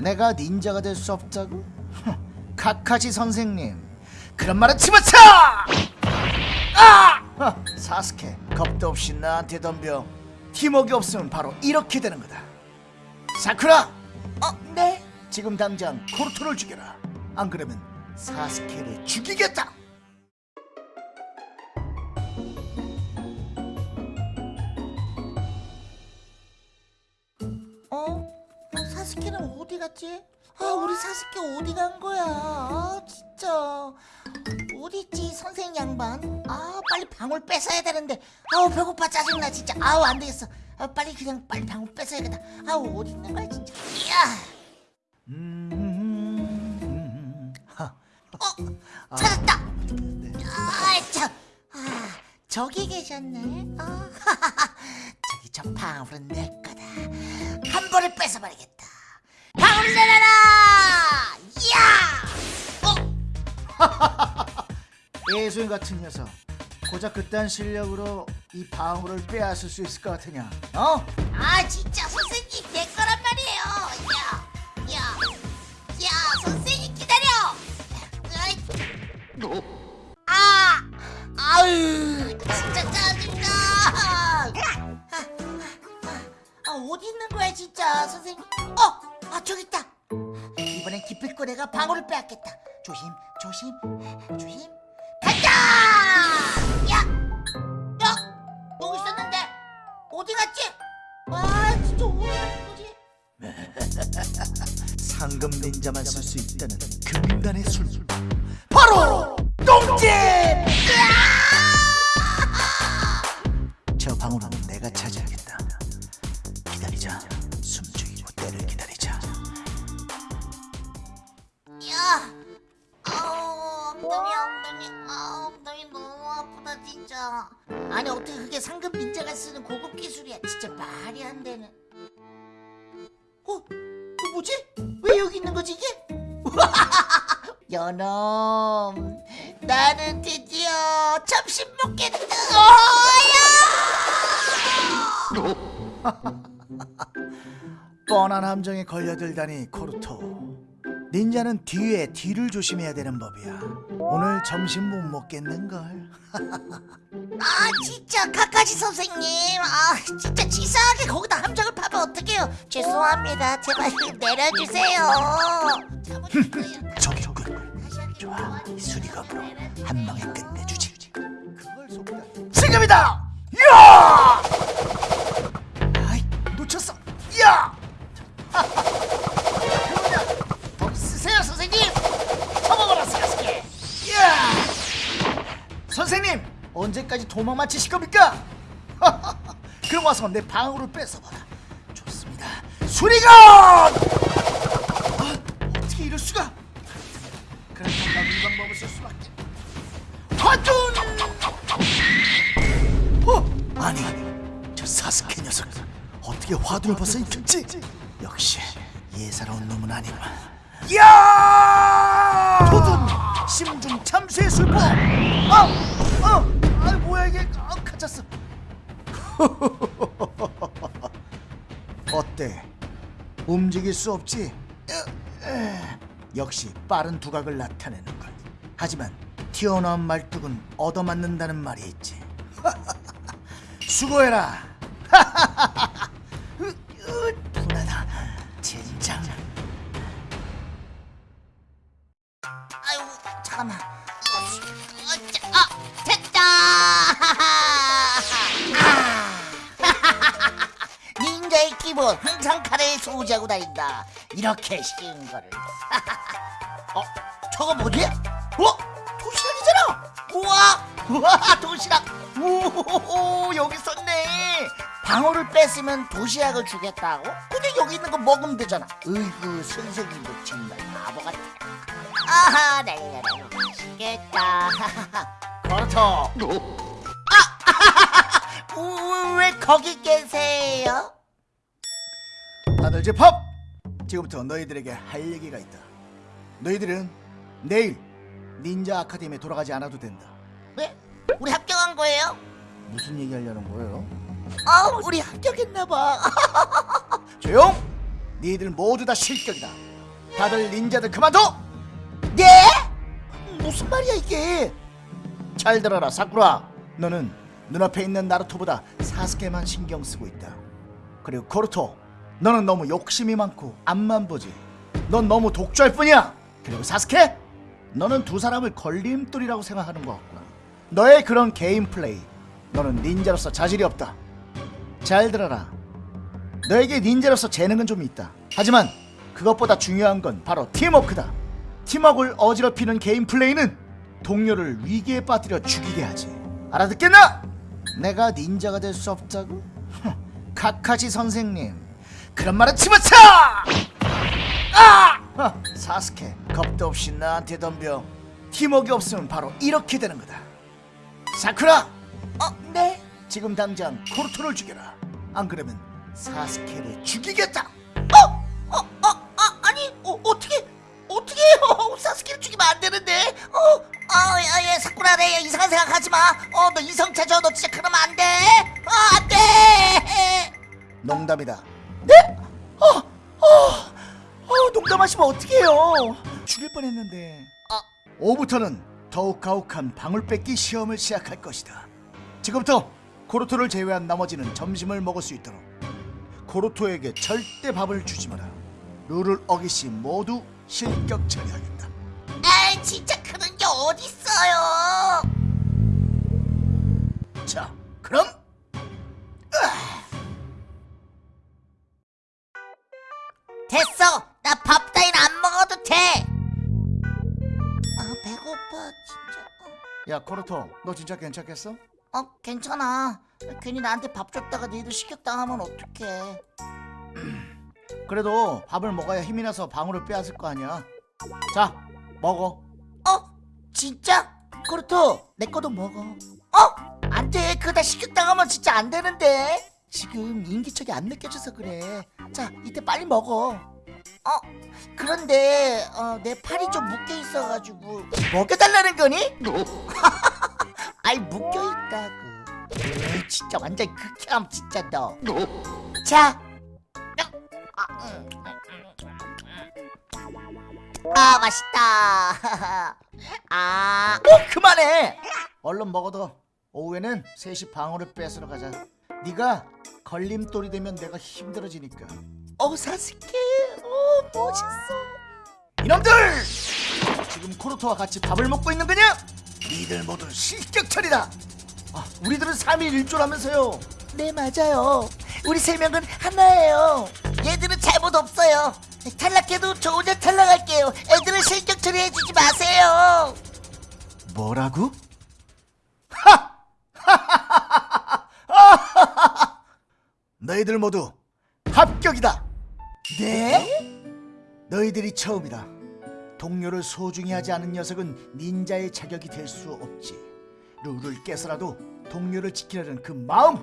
내가 닌자가 될 수 없다고? 카카시 선생님 그런 말은 집어쳐! 아! 어, 사스케 겁도 없이 나한테 덤벼 팀워크 없으면 바로 이렇게 되는 거다 사쿠라! 어? 네? 지금 당장 코르토를 죽여라 안 그러면 사스케를 죽이겠다 어디 갔지? 아 우리 사스케 어디 간 거야? 아 진짜. 어디 있지 선생 양반? 아 빨리 방울 뺏어야 되는데. 아우 배고파 짜증나 진짜. 아우 안 되겠어. 아, 빨리 그냥 빨리 방울 뺏어야겠다. 아우 어디 있는 거야 진짜. 야! 음... 하. 어? 찾았다! 아참. 아 저기 계셨네. 아, 저기 저 방울은 내 거다. 한 번에 뺏어버리겠다 내려라 야! 어? 예수인 같은 녀석 고작 그딴 실력으로 이 방울을 빼앗을 수 있을 것 같으냐? 어? 아 진짜 선생님 내 거란 말이에요. 야, 야, 야 선생님 기다려! 아이. 아, 아유 진짜 짜증나. 아, 어디 있는 거야 진짜 선생님? 어, 아 저기 있다. 이번엔 기필코레가 방울을 빼앗겠다. 조심 조심 조심. 간다! 야, 야 여기 있었는데 어디 갔지? 아 진짜 거지? 상금 닌자만 쓸 수 있다는 금단의 술 바로 진짜. 아니 어떻게 그게 상급 닌자가 쓰는 고급 기술이야? 진짜 말이 안 되는. 어, 이거 뭐지? 왜 여기 있는 거지 이게? 연놈, 나는 드디어 점심 먹겠다. 어야! 뻔한 함정에 걸려들다니 코르토 닌자는 뒤에 뒤를 조심해야 되는 법이야. 오늘 점심 못 먹겠는걸. 아 진짜 카카시 선생님. 아 진짜 치사하게 거기다 함정을 파면 어떡해요? 죄송합니다. 제발 내려주세요. 저기 있군 좋아. 이 수리검으로 한 방에 끝내주지. 그걸 속다 지금이다 언제까지 도망만 치실 겁니까? 그럼 와서 내 방울을 뺏어봐라. 좋습니다. 수리검 아, 어떻게 이럴 수가? 그렇다면 난이 방법을 쓸 수밖에. 화둔! 어? 아니 저 사스케 녀석. 어떻게 화둔을 벗어 입혔지. 역시 예사로운 놈은 아니구만. 야! 도둔 심중 참수의 술법 아! 아! 아 이게 아, 갇혔어 어때 움직일 수 없지. 역시 빠른 두각을 나타내는 것. 하지만 튀어나온 말뚝은 얻어맞는다는 말이 있지. 수고해라. 분하다. 젠장. 아이고 잠깐만 어, 자, 아 됐다 아. 닌자의 기본 항상 칼을 소지하고 다닌다 이렇게 쉬운 거를 어 저거 뭐지? 어 도시락이잖아 우와 우와 도시락 오 여기 있었네 방울을 뺐으면 도시락을 주겠다고? 근데 여기 있는 거 먹으면 되잖아 으이구 선생님도 정말 바보 같아 아하 내가 맛있겠다 그렇죠 거기 계세요? 다들 집합. 지금부터 너희들에게 할 얘기가 있다. 너희들은 내일 닌자 아카데미에 돌아가지 않아도 된다. 왜? 우리 합격한 거예요? 무슨 얘기 하려는 거예요? 아 우리 합격했나봐 조용! 니들 모두 다 실격이다. 다들 닌자들 그만둬. 네? 무슨 말이야 이게? 잘 들어라 사쿠라. 너는 눈앞에 있는 나루토보다 사스케만 신경 쓰고 있다. 그리고 코르토, 너는 너무 욕심이 많고 앞만 보지. 넌 너무 독주할 뿐이야. 그리고 사스케, 너는 두 사람을 걸림돌이라고 생각하는 것 같구나. 너의 그런 게임 플레이, 너는 닌자로서 자질이 없다. 잘 들어라. 너에게 닌자로서 재능은 좀 있다. 하지만 그것보다 중요한 건 바로 팀워크다. 팀워크를 어지럽히는 게임 플레이는 동료를 위기에 빠뜨려 죽이게 하지. 알아듣겠나? 내가 닌자가 될 수 없다고? 카카시 선생님, 그런 말은 집어쳐! 아! 어, 사스케, 겁도 없이 나한테 덤벼. 팀워크 없으면 바로 이렇게 되는 거다. 사쿠라, 어, 네. 지금 당장 코르토를 죽여라. 안 그러면 사스케를 죽이겠다. 내 이상한 생각하지 마. 어, 너 이성 찾아, 너 진짜 그러면 안 돼. 어, 안 돼. 농담이다. 네? 어, 어, 어, 농담하시면 어떡해요? 죽일 뻔했는데. 어, 오후부터는 더욱 가혹한 방울 뺏기 시험을 시작할 것이다. 지금부터 코르토를 제외한 나머지는 점심을 먹을 수 있도록 코르토에게 절대 밥을 주지 마라. 룰을 어기시 모두 실격 처리하겠다. 아, 진짜 어딨어요. 자, 그럼 됐어. 나 밥 따윈 안 먹어도 돼. 아, 배고파, 진짜. 야 코르토, 너 진짜 괜찮겠어? 어, 어, 괜찮아. 괜히 나한테 밥 줬다가 니들 식욕당하면 어떡해. 그래도 밥을 먹어야 힘이 나서 방울을 빼앗을 거 아니야. 자, 먹어. 어? 진짜? 그렇도 내 거도 먹어. 어? 안 돼. 그다 식욕당하면 진짜 안 되는데. 지금 인기척이 안 느껴져서 그래. 자, 이때 빨리 먹어. 어? 그런데 어, 내 팔이 좀 묶여 있어가지고 먹여달라는 거니? 아이 묶여 있다고. 에이, 진짜 완전 극혐 진짜 너. 자. 아 맛있다. 아, 어, 그만해. 얼른 먹어도 오후에는 셋이 방울을 뺏으러 가자. 네가 걸림돌이 되면 내가 힘들어지니까. 어 사스케, 어 멋있어. 이놈들! 지금 코르토와 같이 밥을 먹고 있는 거냐? 니들 모두 실격 처리다. 아, 우리들은 3일 1조라면서요. 네 맞아요. 우리 세 명은 하나예요. 얘들은 잘못 없어요. 탈락해도 저 혼자 탈락할게요. 애들은 실격 처리해주지 마세요. 뭐라고? 하! 너희들 모두 합격이다. 네? 너희들이 처음이다. 동료를 소중히 하지 않은 녀석은 닌자의 자격이 될 수 없지. 룰을 깨서라도 동료를 지키려는 그 마음,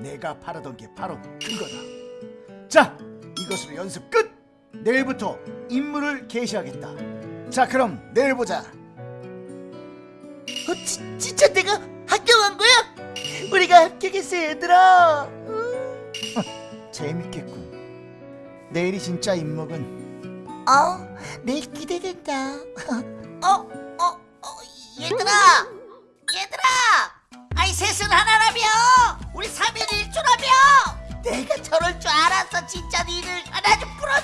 내가 바라던 게 바로 그거다. 자, 이것으로 연습 끝. 내일부터 임무를 개시하겠다. 자, 그럼 내일 보자. 어, 지, 진짜 내가 합격한 거야? 우리가 합격했어 얘들아. 재밌겠군. 내일이 진짜 임무군. 어, 내일 기대된다. 어, 어, 어, 얘들아, 얘들아, 아이 셋은 하나라며, 우리 3일 1조라며. 내가 저럴 줄 알았어, 진짜 니들. 아, 나좀 풀어줘, 나좀 풀어줘.